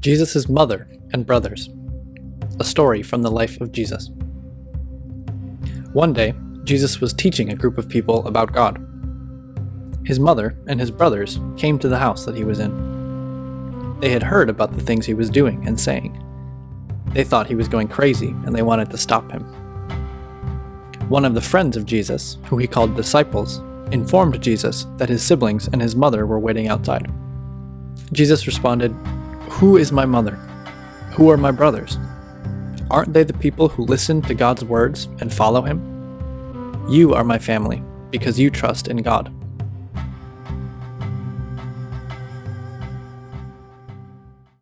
Jesus' mother and brothers. A story from the life of Jesus. One day, Jesus was teaching a group of people about God. His mother and his brothers came to the house that he was in. They had heard about the things he was doing and saying. They thought he was going crazy and they wanted to stop him. One of the friends of Jesus, who he called disciples, informed Jesus that his siblings and his mother were waiting outside. Jesus responded, who is my mother? Who are my brothers? Aren't they the people who listen to God's words and follow Him? You are my family, because you trust in God.